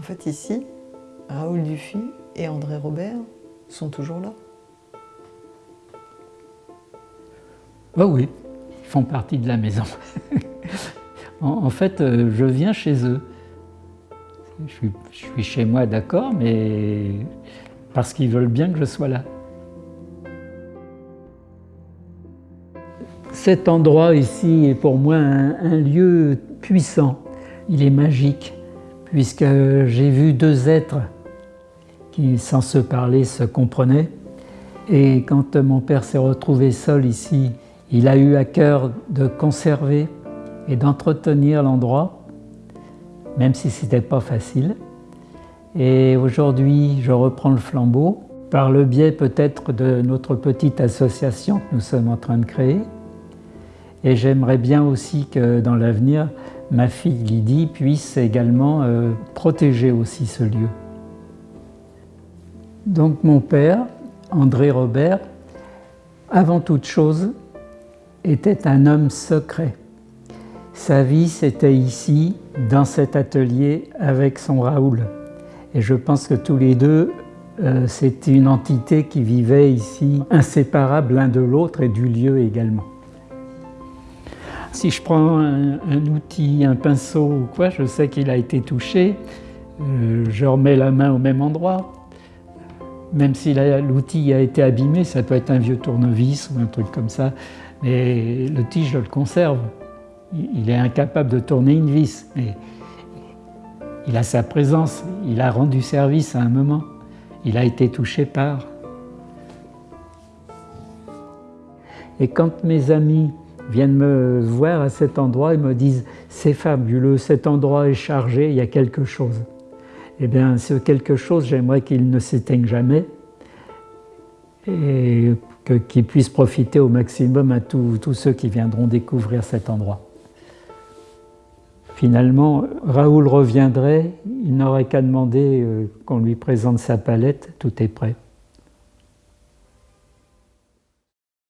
En fait, ici, Raoul Dufy et André Robert sont toujours là. Oh oui, ils font partie de la maison. en, fait, euh, je viens chez eux. Je suis chez moi, d'accord, mais parce qu'ils veulent bien que je sois là. Cet endroit ici est pour moi un, lieu puissant. Il est magique, puisque j'ai vu deux êtres qui, sans se parler, se comprenaient. Et quand mon père s'est retrouvé seul ici, il a eu à cœur de conserver et d'entretenir l'endroit, même si ce n'était pas facile. Et aujourd'hui, je reprends le flambeau par le biais peut-être de notre petite association que nous sommes en train de créer. Et j'aimerais bien aussi que dans l'avenir, ma fille Lydie puisse également euh, protéger aussi ce lieu. Donc mon père, André Robert, avant toute chose, était un homme secret. Sa vie, c'était ici, dans cet atelier, avec son Raoul. Et je pense que tous les deux, euh, c'était une entité qui vivait ici, inséparable l'un de l'autre et du lieu également. Si je prends un, outil, un pinceau ou quoi, je sais qu'il a été touché, euh, je remets la main au même endroit. Même si l'outil a été abîmé, ça peut être un vieux tournevis ou un truc comme ça, mais l'outil, je le conserve. Il est incapable de tourner une vis, mais il a sa présence, il a rendu service à un moment. Il a été touché par. Et quand mes amis viennent me voir à cet endroit et me disent « c'est fabuleux, cet endroit est chargé, il y a quelque chose ». Eh bien, ce quelque chose, j'aimerais qu'il ne s'éteigne jamais et qu'il puisse profiter au maximum à tous ceux qui viendront découvrir cet endroit. Finalement, Raoul reviendrait, il n'aurait qu'à demander euh, qu'on lui présente sa palette, tout est prêt.